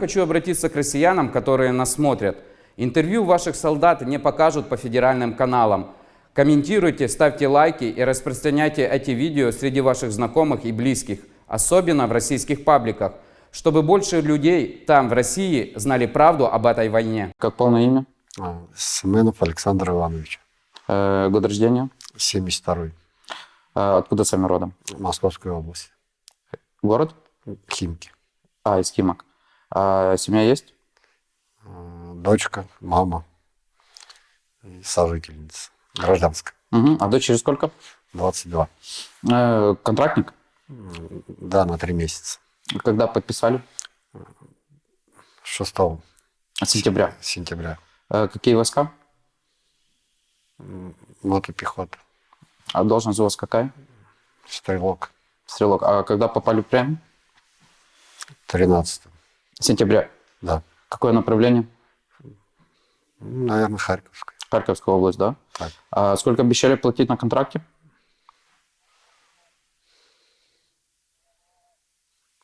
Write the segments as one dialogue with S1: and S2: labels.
S1: Хочу обратиться к россиянам, которые нас смотрят. Интервью ваших солдат не покажут по федеральным каналам. Комментируйте, ставьте лайки и распространяйте эти видео среди ваших знакомых и близких, особенно в российских пабликах, чтобы больше людей там, в России, знали правду об этой войне.
S2: Как полное имя?
S3: А, Семенов Александр Иванович,
S2: Э, год рождения?
S3: 72-й,
S2: Э, откуда сами родом?
S3: Московская область,
S2: Город?
S3: Химки.
S2: А, из Химок. А семья есть?
S3: Дочка, мама сожительница, гражданская,
S2: Мгм. А дочери сколько?
S3: 22.
S2: Э, контрактник?
S3: Да, на три месяца.
S2: Когда подписали?
S3: 6
S2: Сентября.
S3: сентября.
S2: Э, какие войска?
S3: М, Мотопехота,
S2: А должность у вас какая?
S3: стрелок,
S2: Стрелок. А когда попали в плен?
S3: 13
S2: Сентября.
S3: да.
S2: Какое направление?
S3: Ну, Наверное, Харьковская.
S2: Харьковская область, да?
S3: Так.
S2: А сколько обещали платить на контракте?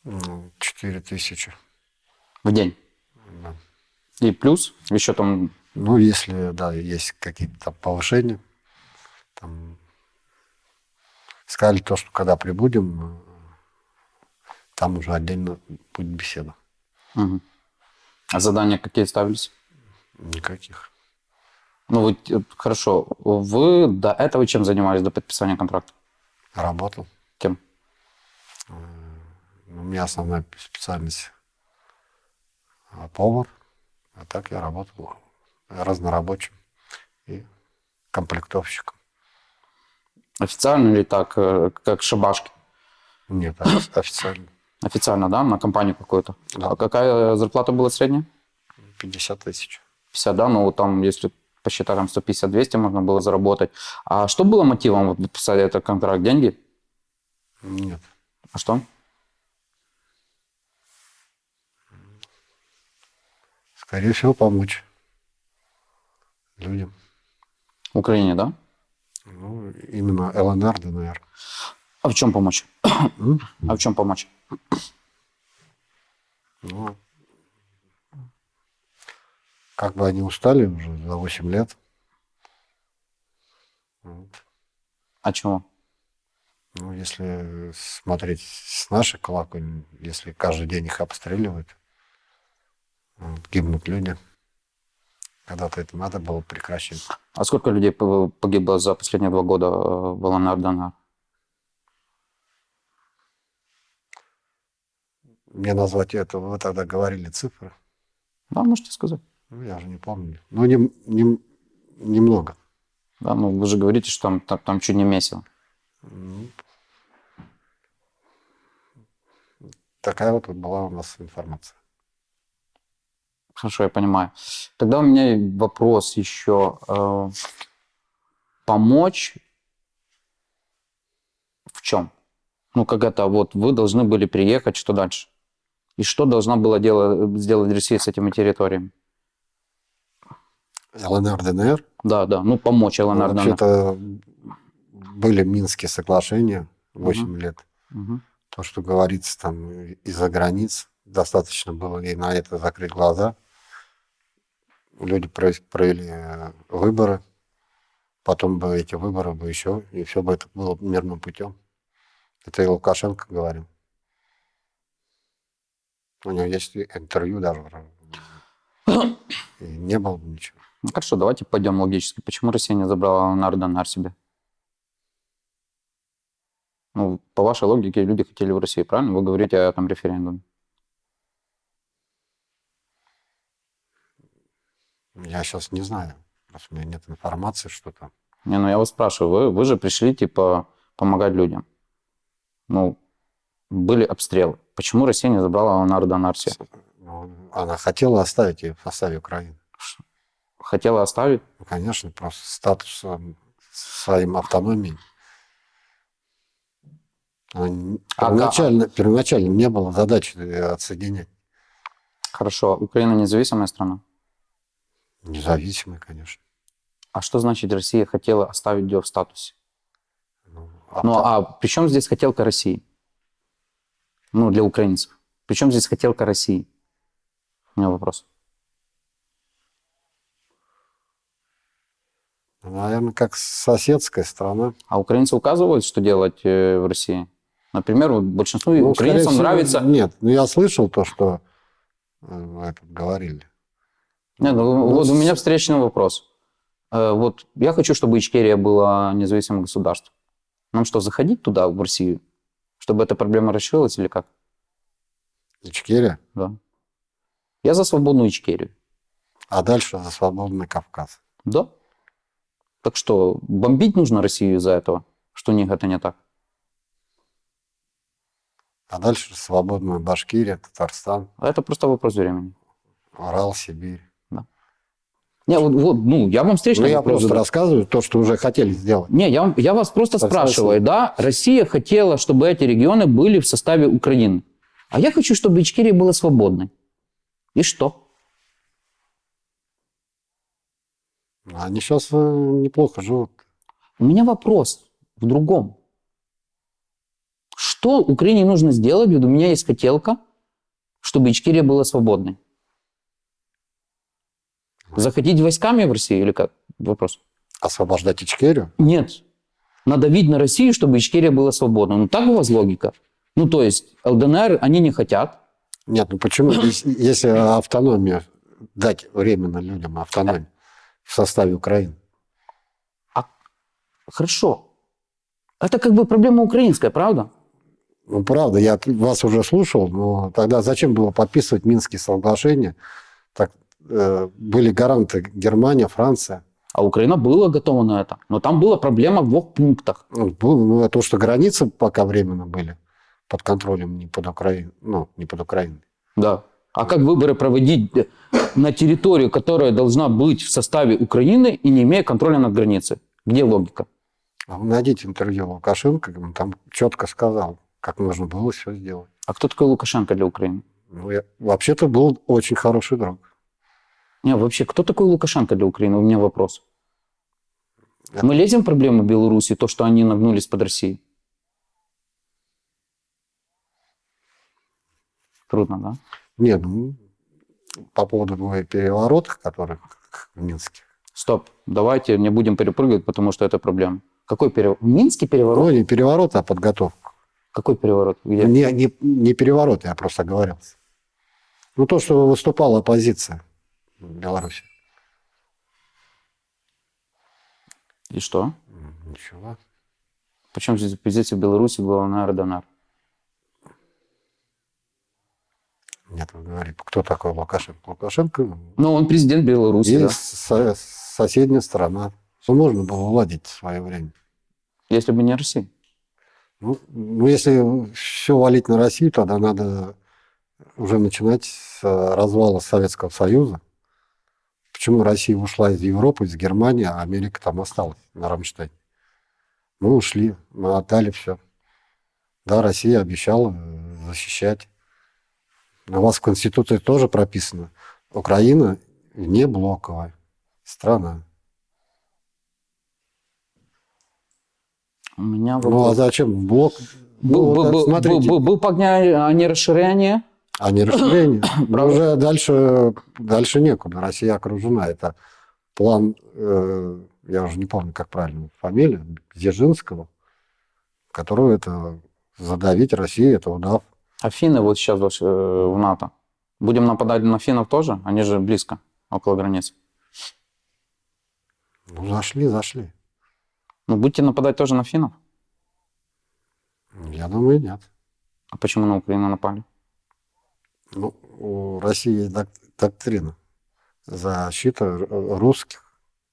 S3: М, 4 тысячи.
S2: В день.
S3: Да.
S2: И плюс еще там
S3: Ну, если, да, есть какие-то повышения, там, сказали то, что когда прибудем, э, там уже отдельно будет беседа.
S2: А задания какие ставились?
S3: Никаких.
S2: Ну, вот, э, хорошо. Вы до этого чем занимались, до подписания контракта?
S3: Работал.
S2: Кем?
S3: У меня основная специальность а, повар, а так я работал разнорабочим и комплектовщиком.
S2: Официально или так, э, как шабашки?
S3: Нет, офи- официально
S2: Официально, да, на компанию какую-то?
S3: Да.
S2: А какая зарплата была средняя?
S3: 50 тысяч.
S2: 50, да? Ну, там, если посчитать, там 150-200 можно было заработать. А что было мотивом вот, подписать этот контракт? Деньги?
S3: Нет.
S2: А что?
S3: Скорее всего, помочь людям.
S2: В Украине, да?
S3: Ну, именно ЛНР, ДНР.
S2: А в чем помочь? А в чем помочь?
S3: Ну, как бы они устали уже за 8 лет.
S2: А чего?
S3: Ну, если смотреть с нашей колокольни, если каждый день их обстреливают, вот, гибнут люди. Когда-то это надо было прекращать.
S2: А сколько людей погибло за последние два года э, в ЛНР,
S3: Мне назвать это, вы тогда говорили цифры.
S2: Да, можете сказать.
S3: Ну, я уже не помню. Ну, не, не- немного.
S2: Да, ну вы же говорите, что там, там, там чуть не месяц.
S3: Ну, Такая вот была у нас информация.
S2: Хорошо, я понимаю. Тогда у меня вопрос еще. э, помочь в чем? Ну, как это, вот вы должны были приехать, что дальше? И что должна была делать, сделать Россия с этими территориями?
S3: ЛНР, ДНР.
S2: Да, да, ну помочь
S3: Ну,
S2: ЛНР, ДНР.
S3: Вообще-то были Минские соглашения 8 лет.
S2: Мгм.
S3: То, что говорится там из-за границ, достаточно было и на это закрыть глаза. Люди про- провели э, выборы, потом бы эти выборы бы еще, и все бы это было мирным путем. Это и Лукашенко говорил. У него есть интервью даже. И не было бы ничего.
S2: Ну, хорошо, давайте пойдем логически. Почему Россия не забрала ЛНР, ДНР себе? Ну, по вашей логике, люди хотели в России, правильно? Вы говорите о там референдуме.
S3: Я сейчас не знаю. У меня нет информации, что там.
S2: Не, ну я вас спрашиваю, вы, вы же пришли, типа, помогать людям. Ну, были обстрелы. Почему Россия не забрала себе?
S3: Ну, Она хотела оставить ее в составе Украины.
S2: Хотела оставить?
S3: Ну, конечно, просто статусом своим автономией. Она не-
S2: А
S3: Первоначально, первоначально не было задачи э, отсоединять.
S2: Хорошо, Украина независимая страна.
S3: Независимой, конечно.
S2: А что значит Россия хотела оставить ее в статусе?
S3: Ну,
S2: Ну,
S3: авто-
S2: а при чем здесь хотелка России? Ну, для украинцев. При чем здесь хотелка России? У меня вопрос.
S3: Наверное, как соседская страна.
S2: А украинцы указывают, что делать э, в России? Например, большинству
S3: Ну,
S2: украинцам
S3: всего,
S2: нравится...
S3: Нет, ну я слышал то, что э, этот, говорили.
S2: Нет, ну,
S3: Ну,
S2: вот у
S3: с-
S2: меня встречный вопрос. Э, Вот я хочу, чтобы Ичкерия была независимым государством. Нам что, заходить туда, в Россию, чтобы эта проблема решилась или как?
S3: Ичкерия,
S2: Да. Я за свободную Ичкерию.
S3: а дальше за свободный Кавказ.
S2: Да. Так что, бомбить нужно Россию из-за этого, что у них это не так?
S3: А дальше свободная Башкирия, Татарстан,
S2: А это просто вопрос времени.
S3: Урал, Сибирь.
S2: Не, вот, вот, ну, я вам
S3: Ну,
S2: встречный
S3: я
S2: вопрос
S3: просто
S2: задаю.
S3: рассказываю то, что уже хотели сделать.
S2: Не, я, вам- я вас просто
S3: Так
S2: спрашиваю, да, Россия хотела, чтобы эти регионы были в составе Украины. А я хочу, чтобы Ичкерия была свободной. И что?
S3: Они сейчас неплохо живут.
S2: У меня вопрос в другом. Что Украине нужно сделать? Вот у меня есть хотелка, чтобы Ичкерия была свободной. Заходить войсками в Россию или как? Вопрос.
S3: Освобождать Ичкерию?
S2: Нет. Надавить на Россию, чтобы Ичкерия была свободной. Ну, так у вас логика. Ну, то есть, ЛДНР они не хотят.
S3: Нет, ну почему? Если, автономию дать временно людям автономию в составе Украины.
S2: Хорошо. Это как бы проблема украинская, правда?
S3: Ну, правда, я вас уже слушал, но тогда зачем было подписывать Минские соглашения? Так, были гаранты Германия, Франция.
S2: А Украина была готова на это. Но там была проблема в двух пунктах.
S3: Ну, было, ну, то, что границы пока временно были под контролем не под Украиной, ну, не под Украиной.
S2: Да. А как выборы проводить э, на территорию, которая должна быть в составе Украины и не имея контроля над границей? Где логика?
S3: А найдите интервью Лукашенко, он там четко сказал, как нужно было все сделать.
S2: А кто такой Лукашенко для Украины?
S3: Ну, я, вообще-то был очень хороший друг.
S2: Не, вообще, кто такой Лукашенко для Украины? У меня вопрос. Мы лезем в проблемы Беларуси, то, что они нагнулись под Россией? Трудно, да?
S3: Нет, ну, по поводу переворотов, которых в Минске.
S2: Стоп, давайте не будем перепрыгивать, потому что это проблема. Какой переворот? Минский переворот?
S3: Ну, не переворот, а подготовку.
S2: Какой переворот? Где?
S3: Не, не, не переворот, я просто оговорился. Ну, то, что выступала оппозиция Беларуси.
S2: И что?
S3: Ничего.
S2: Причем здесь оппозиция в Беларуси, ГЛНР, ДНР?
S3: Нет, вы говорите, кто такой Лукашенко? Лукашенко
S2: Ну, он президент Беларуси,
S3: и
S2: да.
S3: со- соседняя страна. Что можно было уладить в свое время.
S2: Если бы не Россия.
S3: Ну, ну, если все валить на Россию, тогда надо уже начинать с э, развала Советского Союза. Почему Россия ушла из Европы, из Германии, а Америка там осталась на Рамштайне? Мы ушли, мы отдали все. Да, Россия обещала э, защищать. У вас в Конституции тоже прописано. Украина не блоковая страна.
S2: У меня
S3: Ну, а зачем блок?
S2: Был,
S3: Ну,
S2: был,
S3: вот
S2: был,
S3: смотрите.
S2: был, был погня- а не расширение.
S3: А не расширение. Но уже дальше, дальше некуда. Россия окружена. Это план, э, я уже не помню, как правильно фамилия, Дзержинского, которого это задавить Россию, это удав.
S2: А финны вот сейчас э, в НАТО. Будем нападать на финнов тоже? Они же близко, около границы.
S3: Ну, зашли, зашли.
S2: Ну, будете нападать тоже на финнов?
S3: Я думаю, нет.
S2: А почему на Украину напали?
S3: Ну, у России есть док- доктрина защита русских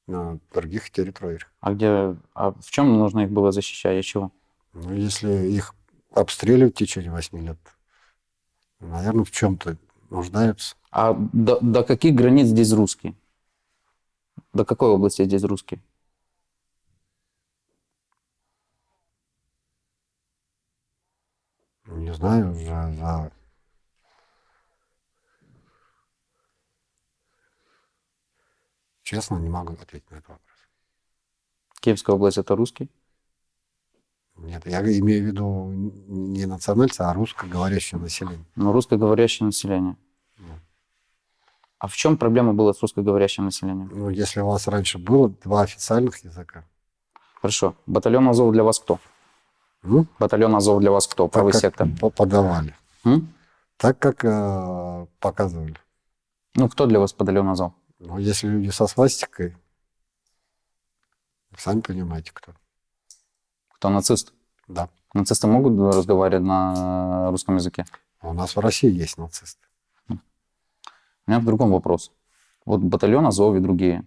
S3: на других территориях.
S2: А где, а в чем нужно их было защищать? И чего?
S3: Ну, если их обстреливать в течение восьми лет, наверное, в чем-то нуждаются.
S2: А до, до каких границ здесь русские? До какой области здесь русские?
S3: Не знаю, уже за... Честно, не могу ответить на этот вопрос.
S2: Киевская область это русский?
S3: Нет, я имею в виду не национальцы, а русскоговорящее население.
S2: Ну, русскоговорящее население. А в чем проблема была с русскоговорящим населением?
S3: Ну, если у вас раньше было два официальных языка,
S2: Хорошо. Батальон Азов для вас кто?
S3: ну,
S2: Батальон Азов для вас кто? Правый сектор.
S3: по- подавали,
S2: М?
S3: так как э, показывали.
S2: Ну, кто для вас батальон Азов?
S3: Ну, если люди со свастикой, сами понимаете, кто.
S2: Кто нацист?
S3: Да.
S2: Нацисты могут разговаривать на русском языке?
S3: А У нас в России есть нацисты.
S2: У меня в другом вопрос. Вот батальон Азов и другие.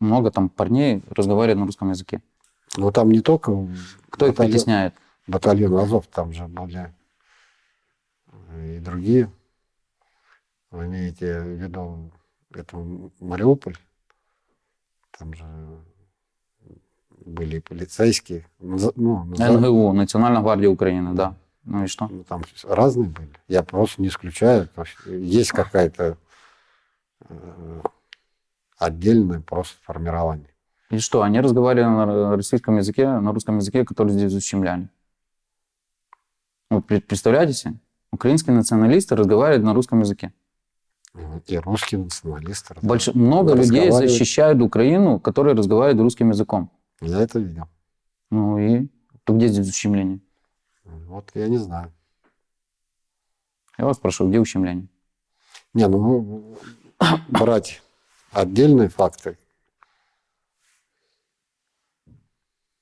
S2: Много там парней разговаривают на русском языке.
S3: Но там не только
S2: Кто их
S3: батальон-
S2: притесняет?
S3: батальон Азов, там же были и другие. Вы имеете в виду это Мариуполь? Там же были и полицейские. Ну,
S2: НГУ, Национальная гвардия Украины, да. Ну и что?
S3: ну, там разные были. Я просто не исключаю. То есть какая-то э, отдельное просто формирование.
S2: И что, они разговаривали на российском языке, на русском языке, который здесь ущемляли? Пре- представляете себе? Украинские националисты разговаривают на русском языке.
S3: И русские националисты.
S2: Больш- много людей защищают Украину, которые разговаривают русским языком.
S3: Я это видел.
S2: Ну и то где здесь ущемление?
S3: Вот я не знаю.
S2: Я вас прошу, где ущемление?
S3: Не, ну, брать отдельные факты.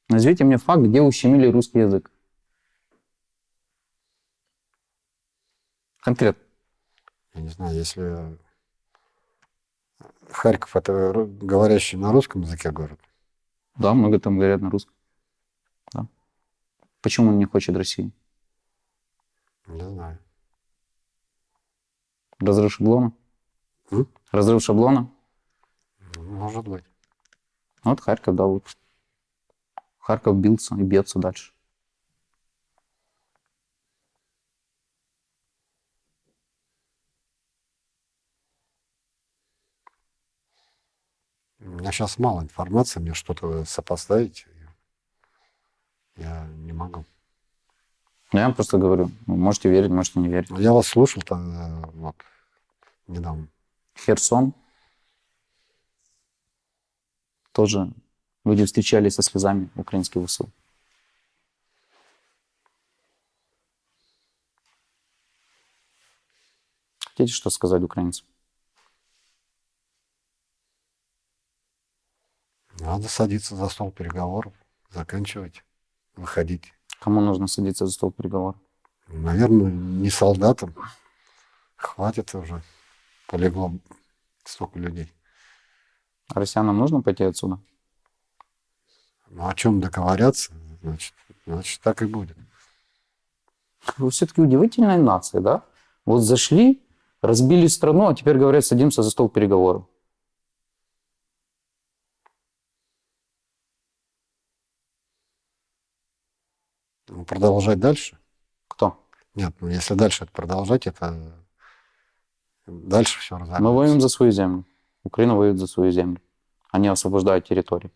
S2: Назовите мне факт, где ущемили русский язык. Конкретно.
S3: Я не знаю, если Харьков это говорящий на русском языке город.
S2: Да, много там говорят на русском. Да. Почему он не хочет России?
S3: Не знаю.
S2: Разрыв шаблона?
S3: М?
S2: Разрыв шаблона?
S3: Ну, Может быть.
S2: Вот Харьков, да, вот. Харьков бился и бьется дальше.
S3: У меня сейчас мало информации, мне что-то сопоставить. Я не могу.
S2: Я вам просто говорю, можете верить, можете не верить.
S3: Но Я вас слушал тогда, вот, недавно.
S2: Херсон. Тоже люди встречались со слезами украинские ВСУ. Хотите что сказать украинцам?
S3: Надо садиться за стол переговоров, заканчивать, выходить.
S2: Кому нужно садиться за стол переговоров?
S3: Наверное, не солдатам. Хватит уже. Полегло столько людей.
S2: А россиянам нужно пойти отсюда?
S3: Ну, о чем договорятся, значит, значит, так и будет.
S2: Вы все-таки удивительная нация, да? Вот зашли, разбили страну, а теперь говорят, садимся за стол переговоров.
S3: Продолжать дальше?
S2: Кто?
S3: Нет, ну если дальше это продолжать, это дальше все разобьется.
S2: Мы воюем за свою землю. Украина воюет за свою землю. Они освобождают территории.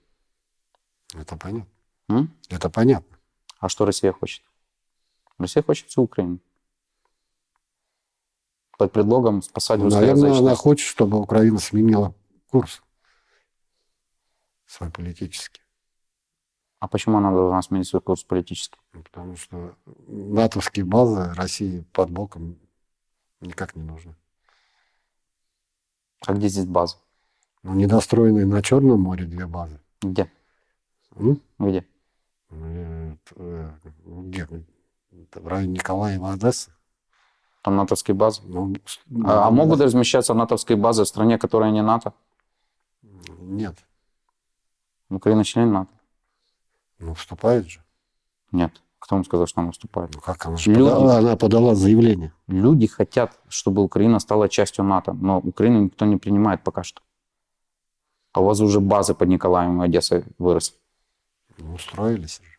S3: Это понятно.
S2: М?
S3: Это понятно.
S2: А что Россия хочет? Россия хочет всю Украину. Под предлогом спасать
S3: Ну, наверное, она хочет, чтобы Украина сменила курс свой политический.
S2: А почему она должна сменить свой курс политический?
S3: Ну, Потому что натовские базы России под боком никак не нужны.
S2: А где здесь база?
S3: Ну, недостроенные на Черном море две базы.
S2: Где?
S3: М?
S2: Где?
S3: Э, э, Где? Это В районе Николаева, Одессы.
S2: Там натовские базы.
S3: Ну,
S2: А, а
S3: ну,
S2: могут размещаться натовские базы в стране, которая не НАТО?
S3: Нет.
S2: Украина член НАТО?
S3: Ну, вступает же.
S2: Нет. Кто вам сказал, что она вступает?
S3: Ну, как она же
S2: Люди.
S3: подала, она подала заявление.
S2: Люди хотят, чтобы Украина стала частью НАТО, но Украину никто не принимает пока что. А у вас уже базы под Николаевым и Одессой выросли.
S3: Ну, устроились же.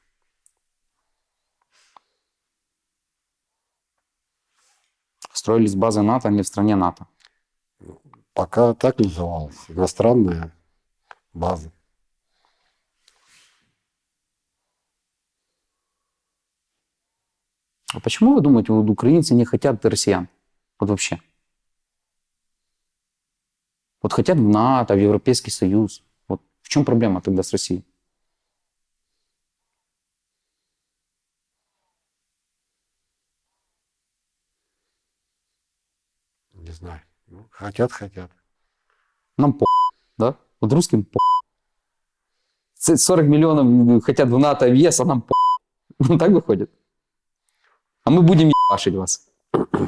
S2: Строились базы НАТО не в стране НАТО.
S3: Пока так называлась. Иностранная база.
S2: А почему вы думаете, вот украинцы не хотят россиян? Вот вообще. Вот хотят в НАТО, в Европейский Союз. Вот в чем проблема тогда с Россией?
S3: Не знаю. Ну, хотят, хотят.
S2: Нам по, да? Вот русским по. 40 миллионов хотят в НАТО, в ЕС, а нам по. Так выходит. А мы будем ебашить вас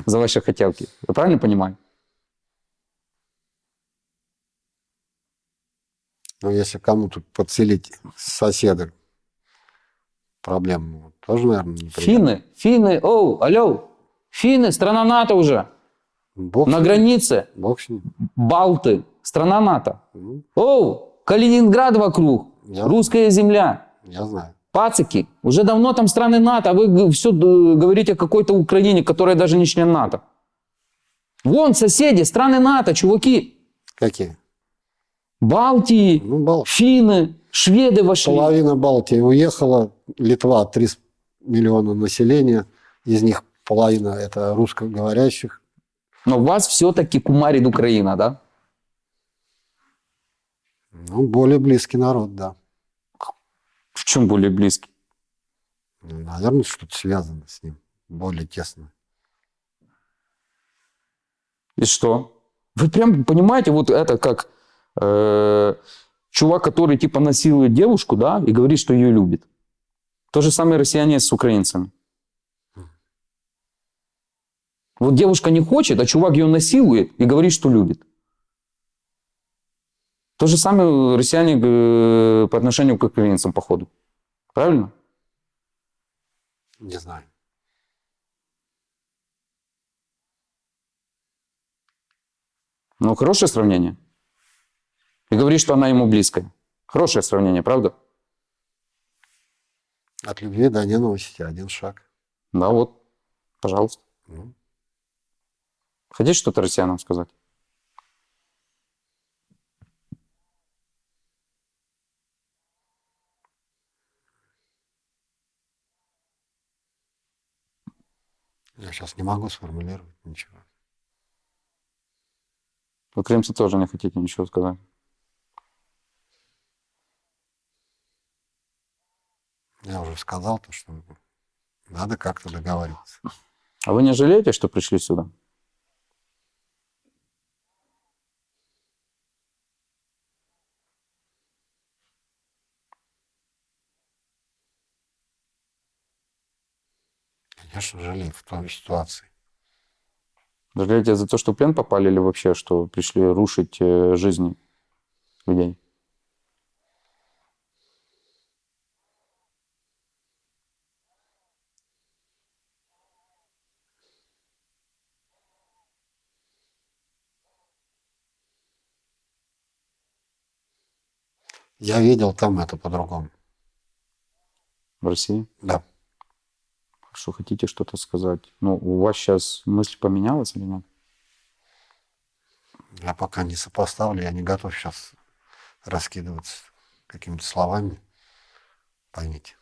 S2: за ваши хотелки. Я правильно понимаю?
S3: Но если кому-то подселить соседа проблему, тоже, наверное, неприятно.
S2: Финны, финны, оу, алло, финны, страна НАТО уже.
S3: Бог,
S2: На границе,
S3: Бог.
S2: Балты, страна НАТО.
S3: Ну,
S2: Оу, Калининград вокруг,
S3: Я-
S2: русская земля.
S3: я знаю.
S2: Пацики, уже давно там страны НАТО, а вы все говорите о какой-то Украине, которая даже не член НАТО. Вон соседи, страны НАТО, чуваки.
S3: Какие?
S2: Балтии,
S3: Ну, Бал...
S2: финны, шведы вошли.
S3: половина Балтии уехала, Литва 3 миллиона населения, из них половина это русскоговорящих.
S2: Но вас все-таки кумарит Украина, да?
S3: Ну, более близкий народ, да.
S2: В чем более близкий?
S3: Ну, Наверное, что-то связано с ним, более тесно.
S2: И что? Вы прям понимаете, вот это как э, чувак, который типа насилует девушку, да, и говорит, что ее любит. То же самое россияне с украинцами. Вот девушка не хочет, а чувак ее насилует и говорит, что любит. То же самое россияне э, по отношению к украинцам, походу. Правильно?
S3: Не знаю.
S2: Ну, хорошее сравнение. И говорит, что она ему близкая. Хорошее сравнение, правда?
S3: От любви до ненависти один шаг.
S2: Да, вот. Пожалуйста.
S3: Ну,
S2: Хотите что-то россиянам сказать?
S3: Я сейчас не могу сформулировать ничего.
S2: Вы крымцы тоже не хотите ничего сказать.
S3: Я уже сказал то, что надо как-то договариваться.
S2: А вы не жалеете, что пришли сюда?
S3: Конечно, жалею в той ситуации.
S2: Жалеете за то, что в плен попали или вообще, что пришли рушить э, жизни людей?
S3: Я видел там это по-другому.
S2: В России?
S3: Да.
S2: Что хотите что-то сказать? Ну, у вас сейчас мысль поменялась или нет?
S3: Я пока не сопоставлю, я не готов сейчас раскидываться какими-то словами. Поймите.